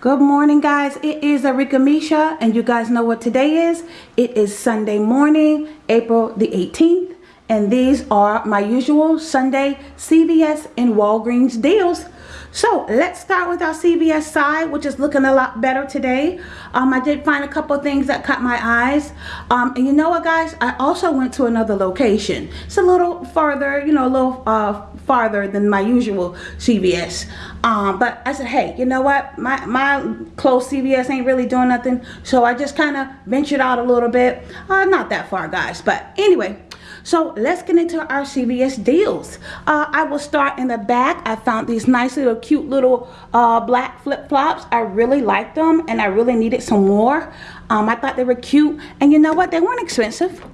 Good morning guys, it is Arika Misha and you guys know what today is. It is Sunday morning, April the 18th and these are my usual Sunday CVS and Walgreens deals. So let's start with our CVS side, which is looking a lot better today. Um, I did find a couple things that caught my eyes. Um, and you know what, guys? I also went to another location. It's a little farther, you know, a little uh, farther than my usual CVS. Um, but I said, hey, you know what? My, my close CVS ain't really doing nothing. So I just kind of ventured out a little bit. Uh, not that far, guys. But anyway, so let's get into our CVS deals. Uh, I will start in the back. I found these nice little cute little uh, black flip-flops. I really liked them and I really needed some more. Um, I thought they were cute. And you know what? They weren't expensive.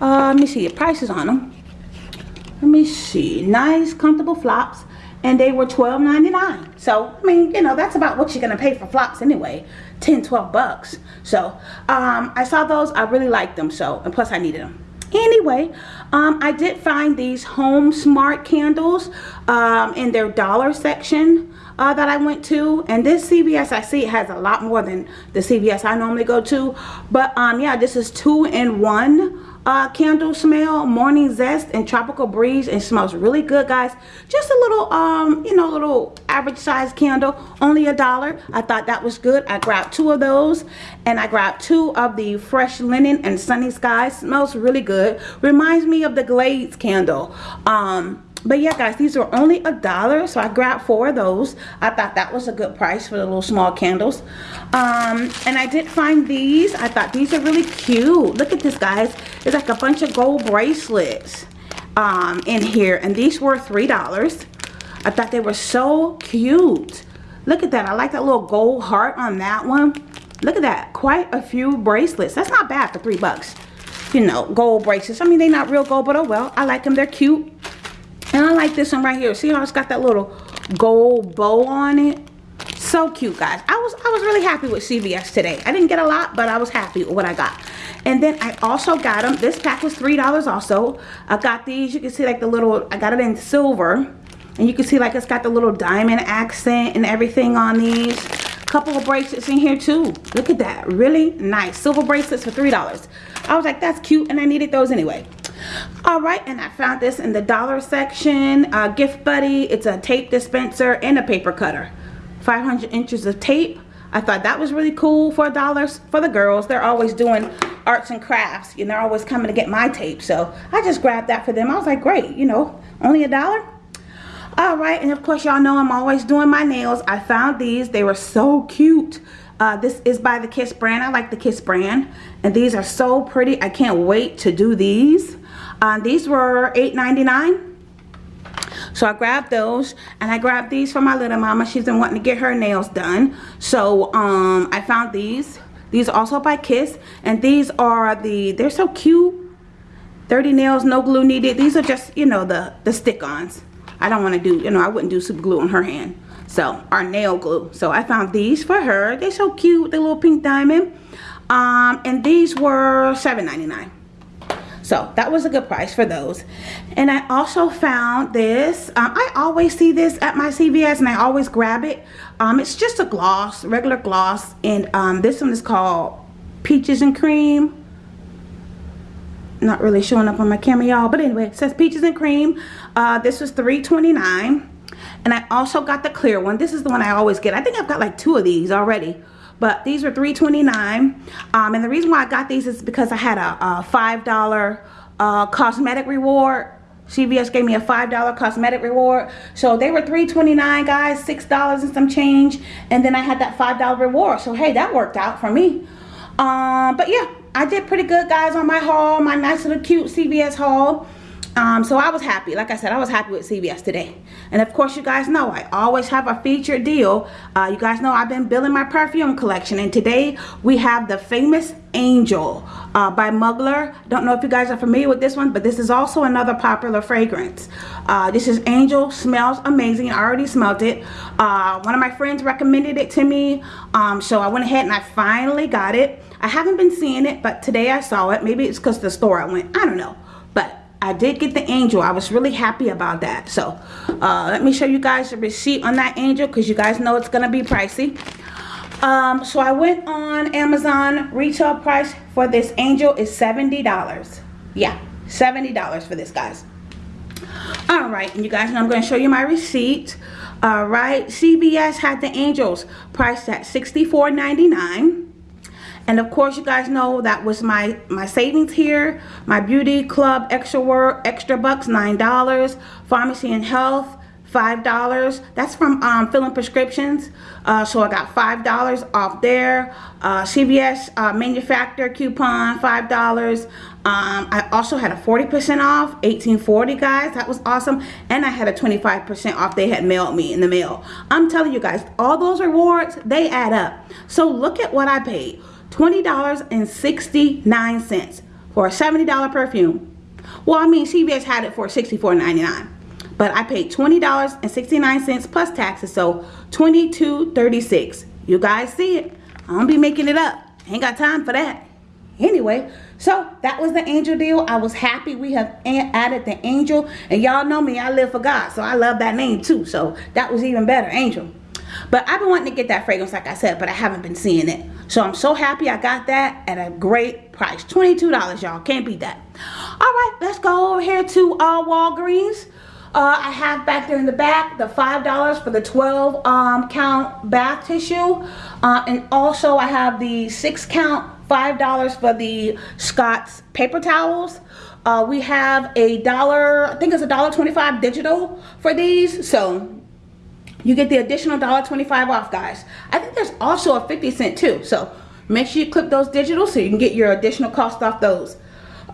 Uh, let me see the prices on them. Let me see. Nice, comfortable flops. And they were $12.99. So, I mean, you know, that's about what you're to pay for flops anyway. 10, 12 bucks. So, um, I saw those. I really liked them. So, and plus I needed them anyway um, i did find these home smart candles um, in their dollar section uh, that i went to and this cvs i see has a lot more than the cvs i normally go to but um yeah this is two in one uh, candle smell morning zest and tropical breeze and smells really good guys. Just a little um you know a little average size candle only a dollar. I thought that was good. I grabbed two of those and i grabbed two of the fresh linen and sunny skies. Smells really good. Reminds me of the glades candle. Um but yeah guys these are only a dollar so i grabbed four of those. I thought that was a good price for the little small candles. Um and i did find these. I thought these are really cute. Look at this guys. It's like a bunch of gold bracelets um in here and these were three dollars. I thought they were so cute. Look at that. I like that little gold heart on that one. Look at that. Quite a few bracelets. That's not bad for three bucks. You know gold bracelets. I mean they're not real gold but oh well. I like them. They're cute and I like this one right here. See how it's got that little gold bow on it? So cute, guys. I was I was really happy with CVS today. I didn't get a lot, but I was happy with what I got. And then I also got them. This pack was $3 also. I got these. You can see like the little, I got it in silver. And you can see like it's got the little diamond accent and everything on these. Couple of bracelets in here too. Look at that. Really nice. Silver bracelets for $3. I was like, that's cute. And I needed those anyway all right and i found this in the dollar section. Uh, gift buddy it's a tape dispenser and a paper cutter. 500 inches of tape. I thought that was really cool for dollars for the girls. They're always doing arts and crafts and they're always coming to get my tape. So i just grabbed that for them. I was like great you know only a dollar? All right and of course y'all know i'm always doing my nails. I found these. They were so cute. Uh, this is by the Kiss brand. I like the Kiss brand. And these are so pretty. I can't wait to do these. Uh, these were $8.99. So I grabbed those and I grabbed these for my little mama. She's been wanting to get her nails done. So um, I found these. These are also by Kiss. And these are the, they're so cute. 30 nails, no glue needed. These are just, you know, the, the stick-ons. I don't want to do, you know, I wouldn't do super glue on her hand. So, our nail glue. So I found these for her. They're so cute, the little pink diamond. Um, and these were $7.99. So that was a good price for those. And I also found this. Um, I always see this at my CVS and I always grab it. Um, it's just a gloss, regular gloss. And um, this one is called Peaches and Cream. Not really showing up on my camera, y'all. But anyway, it says Peaches and Cream. Uh, this was $3.29. And I also got the clear one. This is the one I always get. I think I've got like two of these already but these are $3.29 um, and the reason why I got these is because I had a, a $5 uh, cosmetic reward CVS gave me a $5 cosmetic reward. So they were $3.29 guys, $6 and some change. And then I had that $5 reward. So hey, that worked out for me. Um, but yeah, I did pretty good guys on my haul, my nice little cute CVS haul. Um, so I was happy. Like I said, I was happy with CVS today. And of course, you guys know I always have a featured deal. Uh, you guys know I've been building my perfume collection. And today we have the famous Angel uh, by Mugler. Don't know if you guys are familiar with this one, but this is also another popular fragrance. Uh, this is Angel. Smells amazing. I already smelled it. Uh, one of my friends recommended it to me. Um, so I went ahead and I finally got it. I haven't been seeing it, but today I saw it. Maybe it's because the store I went. I don't know. I did get the angel. I was really happy about that. So uh, let me show you guys the receipt on that angel because you guys know it's going to be pricey. Um, so I went on Amazon. Retail price for this angel is $70. Yeah, $70 for this, guys. All right, and you guys know I'm going to show you my receipt. All right, CVS had the angels priced at $64.99. And of course, you guys know that was my, my savings here. My beauty club extra work, extra bucks, $9. Pharmacy and health, $5. That's from um, filling prescriptions. Uh, so I got $5 off there. Uh, CVS uh, manufacturer coupon, $5. Um, I also had a 40% off, 1840 guys. That was awesome. And I had a 25% off they had mailed me in the mail. I'm telling you guys, all those rewards, they add up. So look at what I paid. $20.69 for a $70 perfume. Well, I mean, CVS had it for $64.99 but I paid $20.69 plus taxes, so $22.36. You guys see it. I don't be making it up. Ain't got time for that. Anyway, so that was the angel deal. I was happy we have added the angel. And y'all know me, I live for God. So I love that name too. So that was even better, angel. But I've been wanting to get that fragrance, like I said, but I haven't been seeing it. So I'm so happy I got that at a great price. $22, y'all. Can't beat that. All right, let's go over here to uh, Walgreens. Uh, I have back there in the back the $5 for the 12 um, count bath tissue. Uh, and also I have the 6 count $5 for the Scott's paper towels. Uh, we have a dollar, I think it's a dollar 25 digital for these. So you get the additional dollar 25 off guys. I think there's also a 50 cent too. So make sure you clip those digital so you can get your additional cost off those.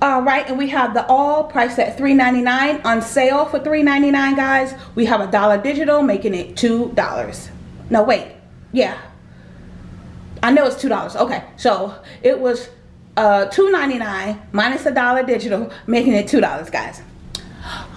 All right, and we have the all priced at $3.99 on sale for $3.99, guys. We have a dollar digital, making it $2. No, wait. Yeah. I know it's $2. Okay, so it was uh, $2.99 minus a dollar digital, making it $2, guys.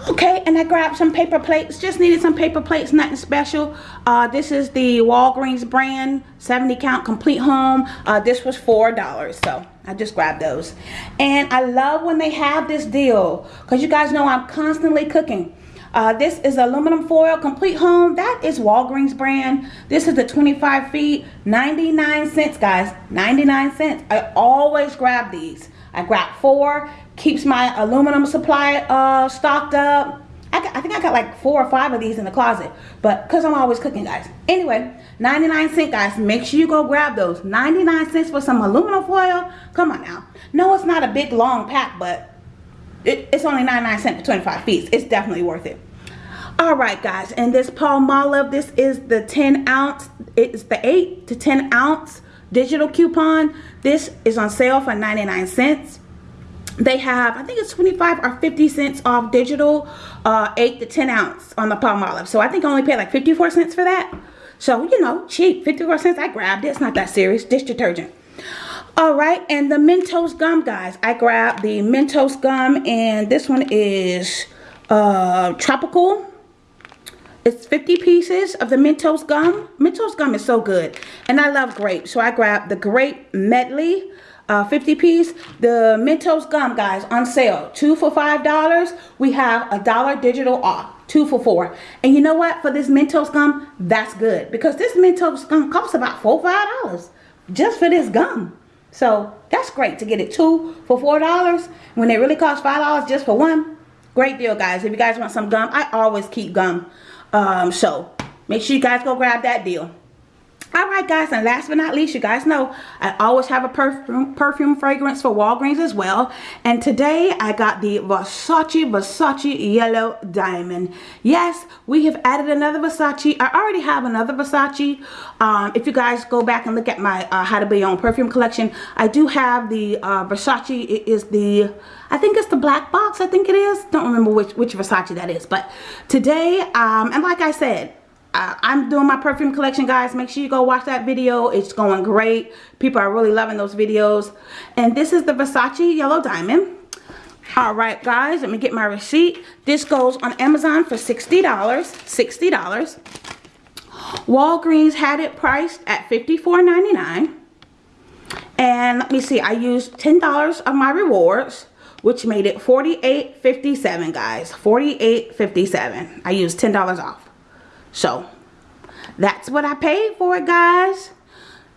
Okay, and I grabbed some paper plates. Just needed some paper plates, nothing special. Uh, this is the Walgreens brand, 70 count complete home. Uh, this was $4, so I just grabbed those. And I love when they have this deal because you guys know I'm constantly cooking. Uh, this is aluminum foil complete home. That is Walgreens brand. This is the 25 feet, 99 cents, guys. 99 cents. I always grab these. I grab four. Keeps my aluminum supply uh, stocked up. I, got, I think I got like four or five of these in the closet. But because I'm always cooking, guys. Anyway, 99 cent, guys. Make sure you go grab those. 99 cents for some aluminum foil. Come on now. No, it's not a big, long pack, but it, it's only 99 cents for 25 feet. It's definitely worth it. All right, guys. And this Palmolive, this is the 10 ounce. It's the 8 to 10 ounce digital coupon. This is on sale for 99 cents. They have i think it's 25 or 50 cents off digital uh 8 to 10 ounce on the Palmolive so i think i only paid like 54 cents for that. So you know cheap 54 cents i grabbed it. It's not that serious dish detergent. All right and the mentos gum guys. I grabbed the mentos gum and this one is uh tropical it's 50 pieces of the Mentos gum. Mentos gum is so good. And I love grape. So I grabbed the grape medley uh, 50 piece. The Mentos gum, guys, on sale. Two for $5. We have a dollar digital off. Two for four. And you know what? For this Mentos gum, that's good. Because this Mentos gum costs about four $5 just for this gum. So that's great to get it two for $4 when it really costs $5 just for one. Great deal, guys. If you guys want some gum, I always keep gum. Um, so make sure you guys go grab that deal. Alright guys, and last but not least, you guys know I always have a perfume, perfume fragrance for Walgreens as well. And today I got the Versace Versace Yellow Diamond. Yes, we have added another Versace. I already have another Versace. Um, if you guys go back and look at my uh, How to Be Own Perfume collection, I do have the uh, Versace. It is the, I think it's the black box, I think it is. Don't remember which, which Versace that is. But today, um, and like I said, I'm doing my perfume collection guys. Make sure you go watch that video. It's going great. People are really loving those videos. And this is the Versace yellow diamond. All right guys let me get my receipt. This goes on Amazon for $60 $60 Walgreens had it priced at $54.99 and let me see I used $10 of my rewards which made it $48.57 guys. $48.57 I used $10 off so, that's what I paid for it, guys.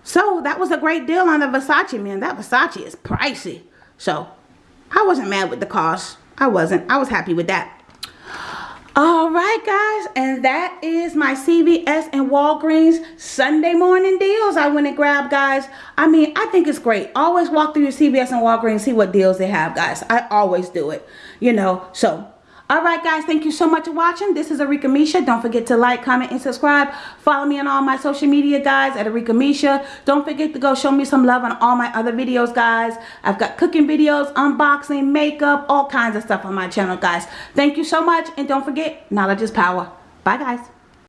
So that was a great deal on the Versace, man. That Versace is pricey. So I wasn't mad with the cost. I wasn't. I was happy with that. All right, guys, and that is my CVS and Walgreens Sunday morning deals I went and grabbed, guys. I mean, I think it's great. Always walk through your CVS and Walgreens, see what deals they have, guys. I always do it, you know. So Alright guys, thank you so much for watching. This is Arika Misha. Don't forget to like, comment, and subscribe. Follow me on all my social media guys at Arika Misha. Don't forget to go show me some love on all my other videos guys. I've got cooking videos, unboxing, makeup, all kinds of stuff on my channel guys. Thank you so much and don't forget, knowledge is power. Bye guys.